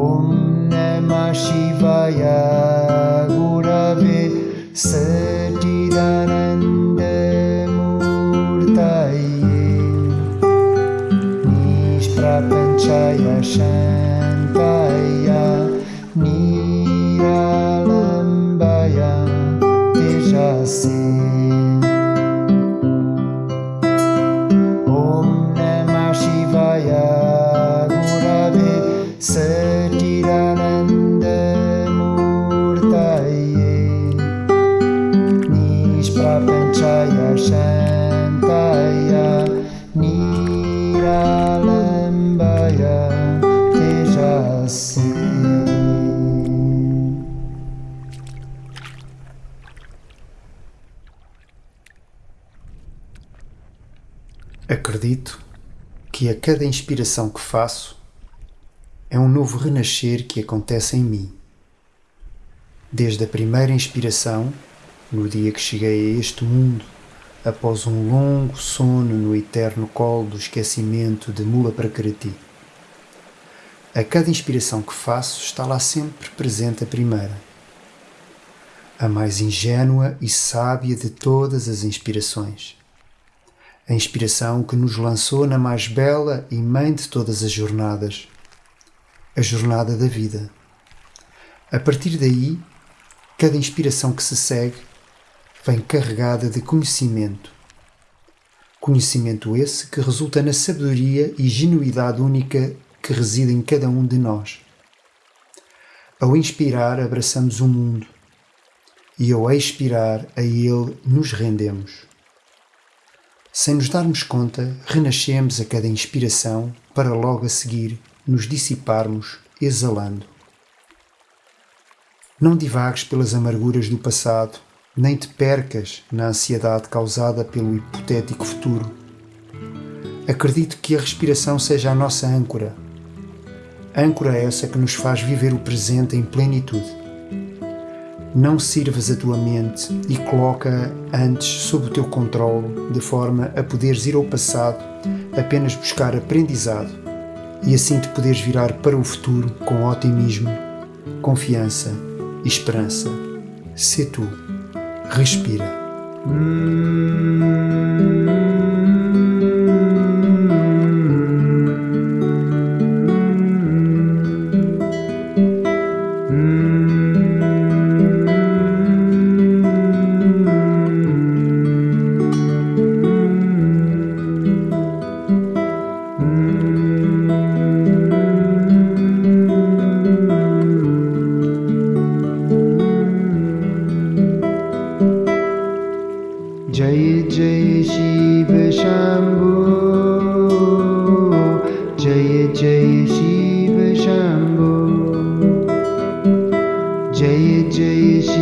ॐ नमः शिवाय गुरवे सटिरन Acredito que a cada inspiração que faço é um novo renascer que acontece em mim. Desde a primeira inspiração, no dia que cheguei a este mundo, após um longo sono no eterno colo do esquecimento de Mula para Karati. A cada inspiração que faço está lá sempre presente a primeira, a mais ingênua e sábia de todas as inspirações a inspiração que nos lançou na mais bela e mãe de todas as jornadas, a jornada da vida. A partir daí, cada inspiração que se segue vem carregada de conhecimento. Conhecimento esse que resulta na sabedoria e genuidade única que reside em cada um de nós. Ao inspirar, abraçamos o mundo e ao expirar, a ele nos rendemos. Sem nos darmos conta, renascemos a cada inspiração para logo a seguir nos dissiparmos, exalando. Não divagues pelas amarguras do passado, nem te percas na ansiedade causada pelo hipotético futuro. Acredito que a respiração seja a nossa âncora. Âncora essa que nos faz viver o presente em plenitude. Não sirvas a tua mente e coloca-a antes sob o teu controle, de forma a poderes ir ao passado, apenas buscar aprendizado e assim te poderes virar para o futuro com otimismo, confiança e esperança. Sê tu. Respira. Jai जय जय